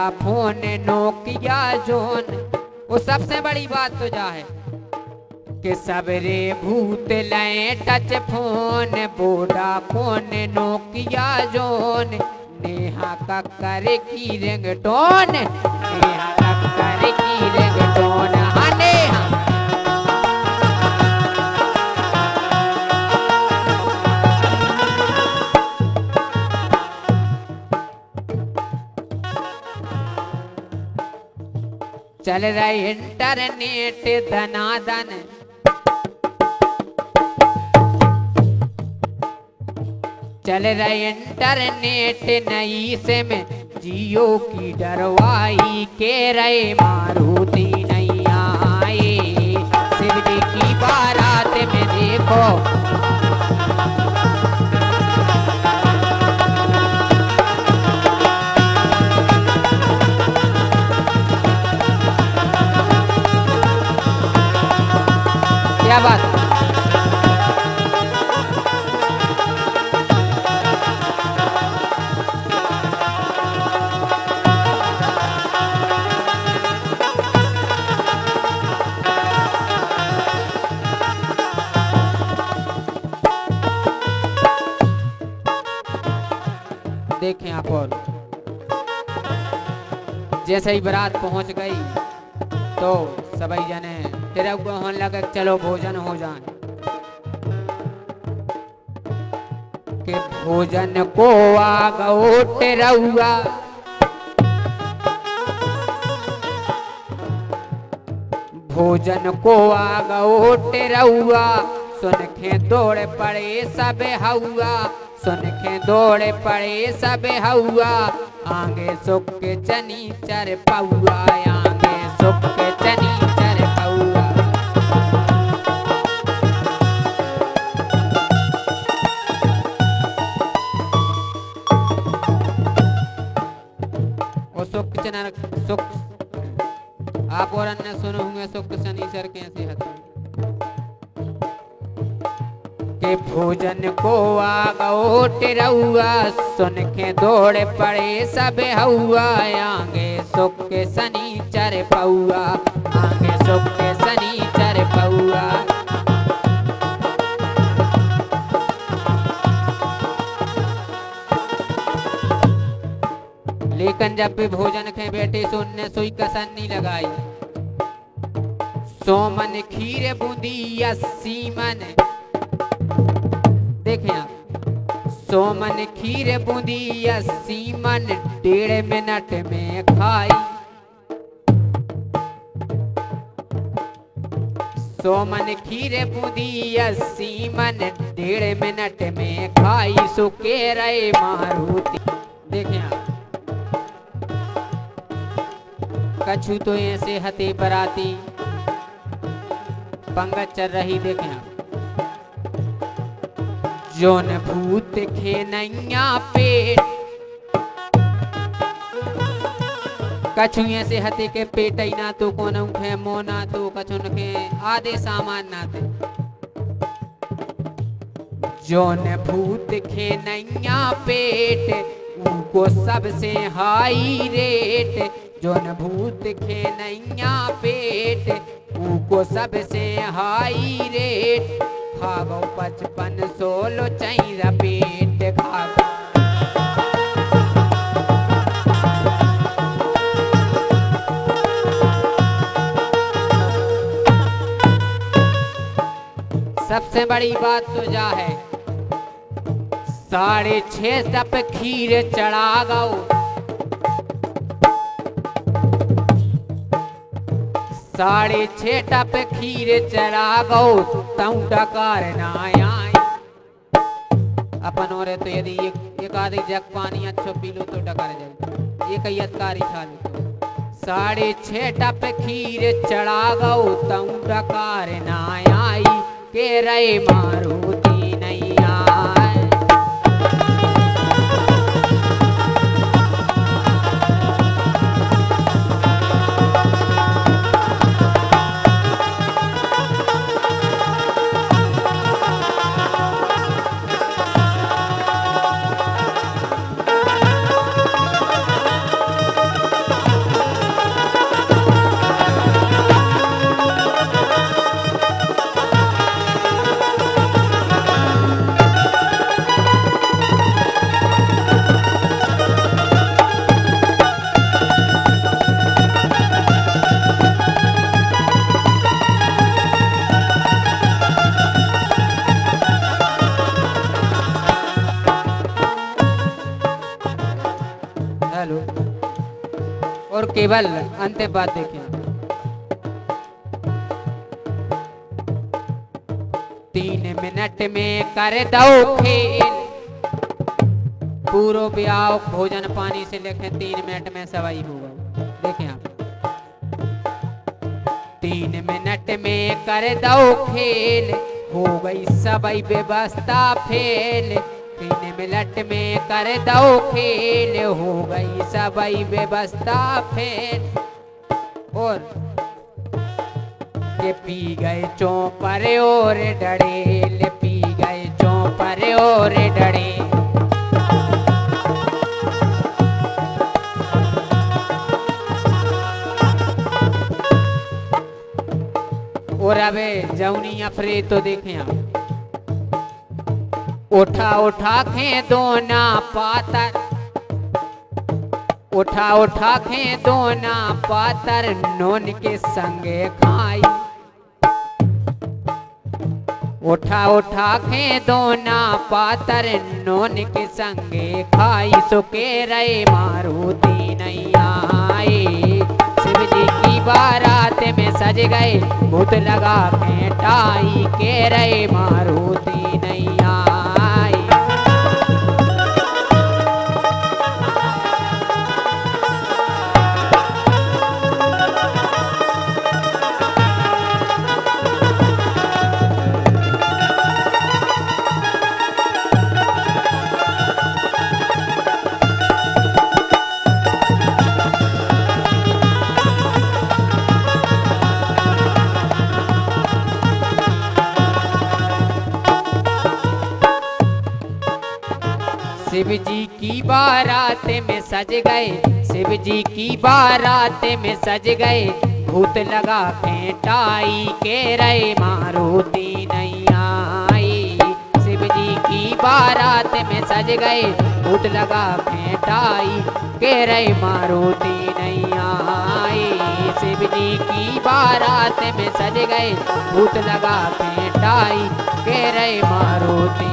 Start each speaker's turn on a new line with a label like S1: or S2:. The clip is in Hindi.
S1: Phone Nokia zone. वो सबसे बड़ी बात तो जा है कि सबरे भूत लय touch phone Vodafone Nokia जोन। नेहा का करे की रिंगटोन? नेहा चल रही इंटरनेट धनाधन। चल रही इंटरनेट नई से में जियो की डरवाई के रहे मारुति नहीं आए शिवजी की बारात में देखो क्या बात? देखें आप और। जैसे ही बारात पहुँच गई तो सभी जने तेरे होने लगे चलो भोजन हो जाए। के भोजन को आ गो टेरौआ भोजन को आ गो टेरौआ सुन के दौड़ पड़े सब हौआ। सुन के दौड़ पड़े सब हौआ। आगे सुख के चनी चर पौआ। आगे सुख के चनी सुख चना सुख। आप और अन्य सुने होंगे सुख शनिचर कैसे के भोजन को आ गो सुन के दौड़ पड़े सब हौआ। आगे सुख के शनिचर पौआ, आगे सुख के शनिचर पौआ। लेकिन जब भी भोजन खे बैठे सुनने सुई कसर नहीं लगाई। सोमन खीर बूंदी या सीमन। देखें आप, सोमन खीर बूंदी या सीमन डेढ़ मिनट में खाई। सोमन खीर बूंदी या सीमन डेढ़ मिनट में खाई। सुके रहे मारुति। देखें आप कछु तो ऐसे हते बराती। पंगत चल रही देखें जोन भूत खे नैया पेट। कछु ऐसे हते के पेट ना तो कोन खे मोना तो कछु के आधे सामान ना थे जोन भूत खे नैया पेट, उनको सबसे हाई रेट। जोन भूत के नैया पेट उको सबसे हाई रेट। खागो पचपन सोलो चैरा पेट खागो सबसे बड़ी बात तो जा है, साढ़े छह सप खीर चढ़ा गो साढ़े छह टप खीर चढ़ा गो तऊ डकार अपन और तो यदि एक एक आधी जग पानी अच्छो पी लो तो डकार जाए। एक अधकारी खा लो साढ़े छह टप खीर चढ़ा गो तऊ डकार के रे मारुति और केवल अंतिम बात देखिए तीन मिनट में कर दो खेल। पूरो ब्याह, भोजन पानी से लेके तीन मिनट में सवाई होगा। देखें आप। तीन मिनट में कर दो खेल। हो गई सबई व्यवस्था फेल। मिनट में कर दो खेल हो गई सबई व्यवस्था फेल। और के पी गए चौपर और डड़ेल पी गए चौपर और डड़े और अबे जौनी अफरे तो देखें आप। उठा उठा खे दोना पातर। उठा उठा खे दोना पातर नोन के संगे खाई। उठा उठा खे दोना पातर नोन के संगे खाई। सुके रहे मारुति नहीं आए शिव जी की बारात में सज गए भूत लगा फेंटाई के रहे मारुति नहीं शिव जी की बारात में सज गए शिव जी की बारात में सज गए। भूत लगा फेंटाई के रहे, मारुति नहीं आई। शिव जी की बारात में सज गए, भूत लगा फेंटाई के रहे, मारुति नहीं आई। शिव जी की बारात में सज गए, भूत लगा फेंटाई के रहे, मारुति